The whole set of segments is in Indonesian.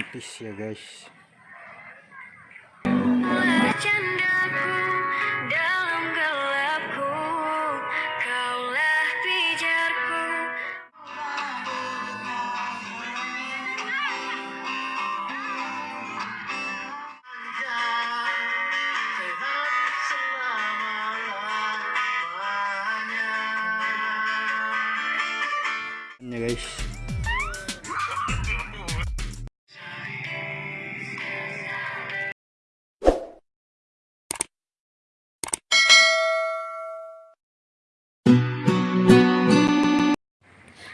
romantis ya guys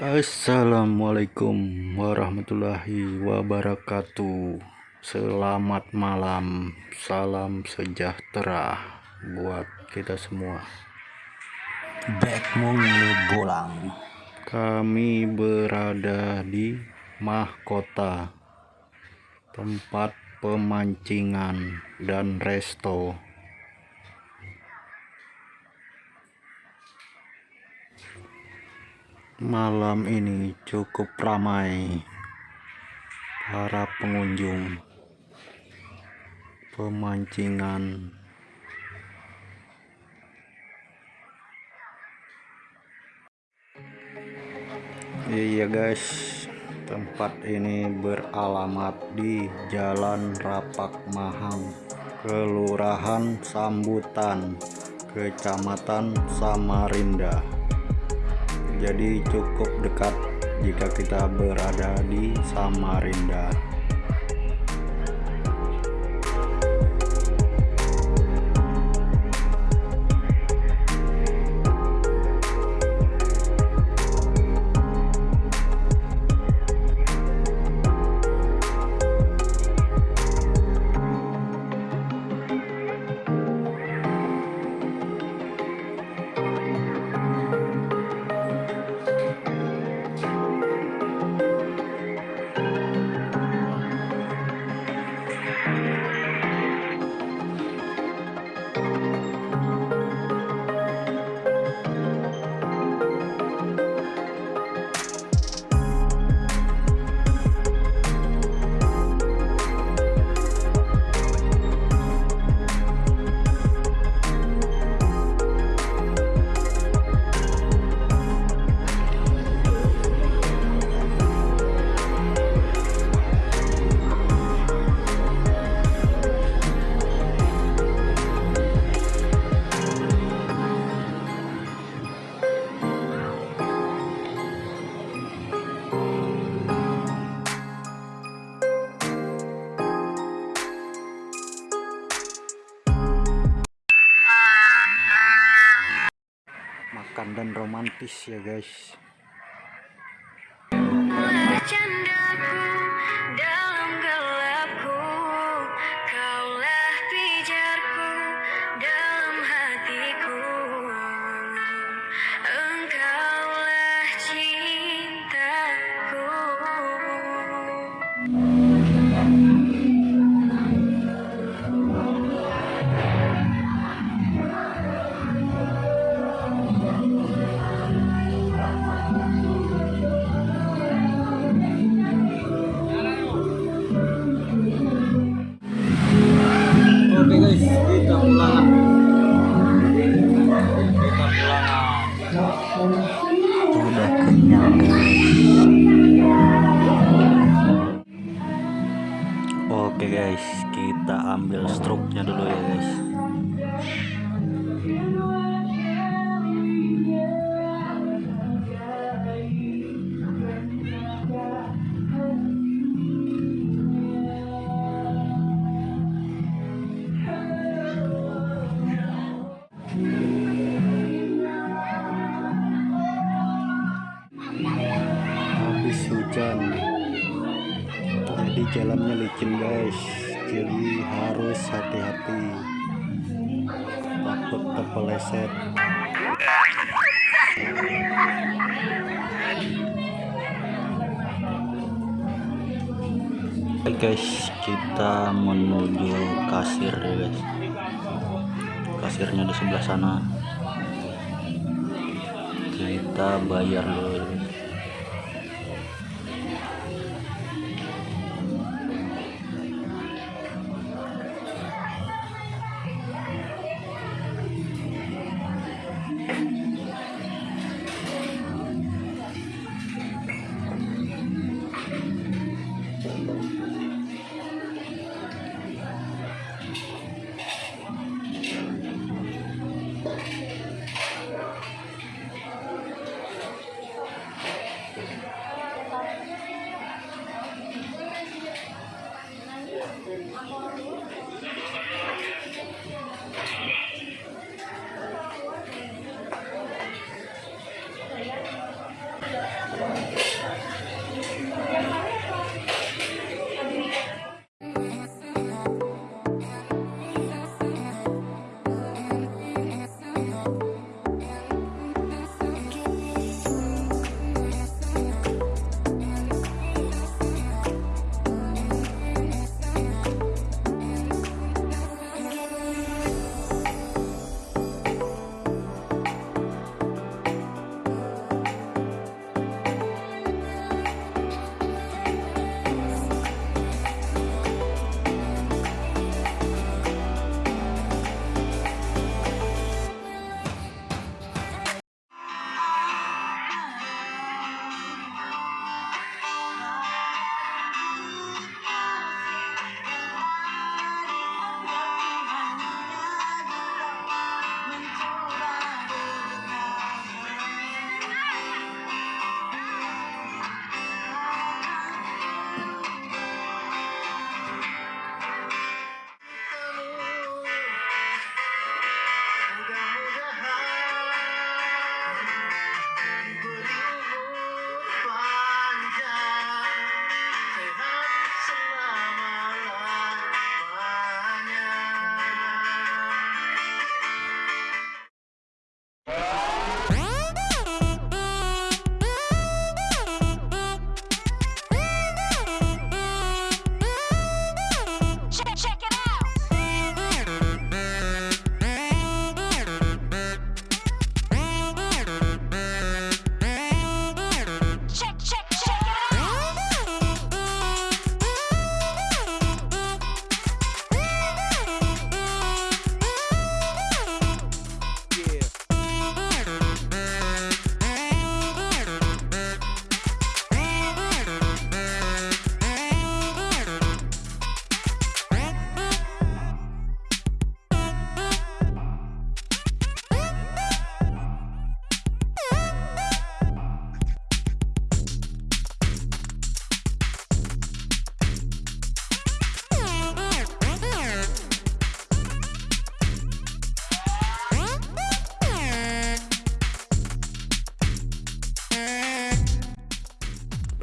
Assalamualaikum warahmatullahi wabarakatuh. Selamat malam Salam sejahtera Buat kita semua. Backmoon bolang. Kami berada di Mahkota Tempat pemancingan dan resto Malam ini cukup ramai Para pengunjung. Pemancingan. Iya guys, tempat ini beralamat di Jalan Rapak Mahang, Kelurahan Sambutan, Kecamatan Samarinda. Jadi cukup dekat jika kita berada di Samarinda. Makan dan romantis ya guys. Candaku kita ambil struknya dulu ya guys. habis hujan jadi jalannya licin guys jadi harus hati-hati. Takut kepeleset Oke guys kita menuju kasir ya guys. Kasirnya di sebelah sana. Kita bayar dulu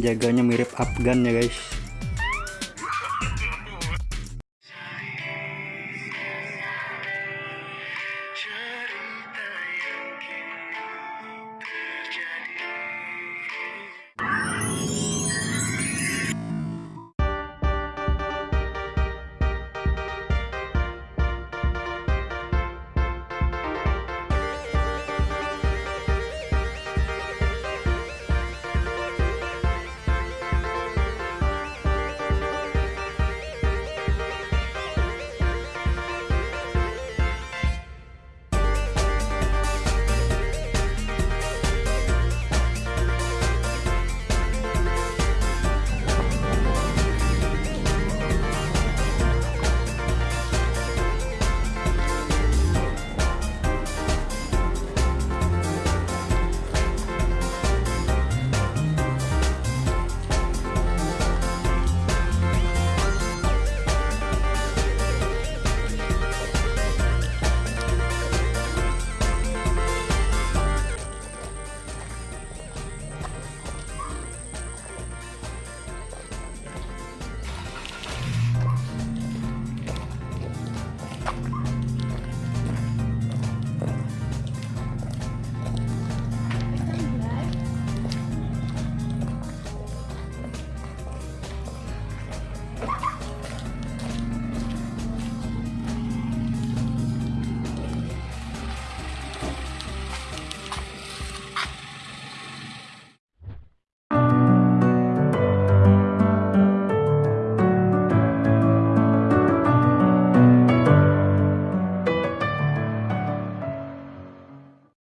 penjaganya mirip Afgan ya guys.